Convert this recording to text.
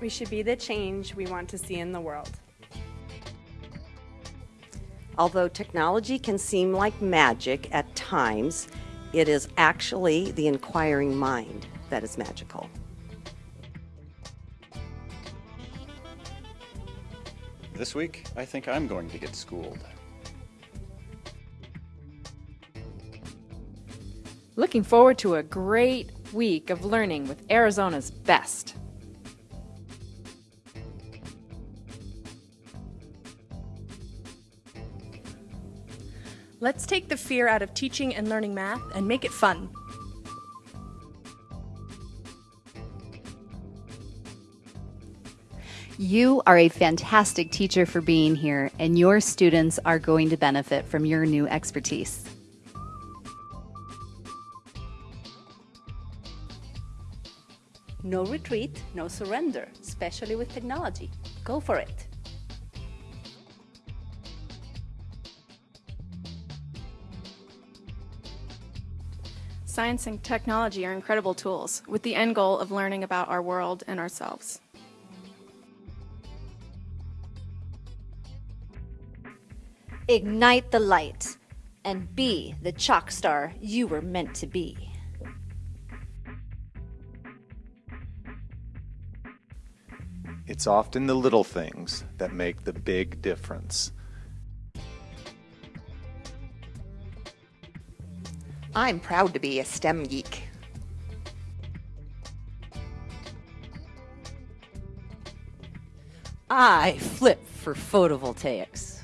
We should be the change we want to see in the world. Although technology can seem like magic at times, it is actually the inquiring mind that is magical. This week, I think I'm going to get schooled. Looking forward to a great week of learning with Arizona's best. Let's take the fear out of teaching and learning math and make it fun. You are a fantastic teacher for being here, and your students are going to benefit from your new expertise. No retreat, no surrender, especially with technology. Go for it. Science and technology are incredible tools with the end goal of learning about our world and ourselves. Ignite the light and be the chalk star you were meant to be. It's often the little things that make the big difference. I'm proud to be a STEM geek. I flip for photovoltaics.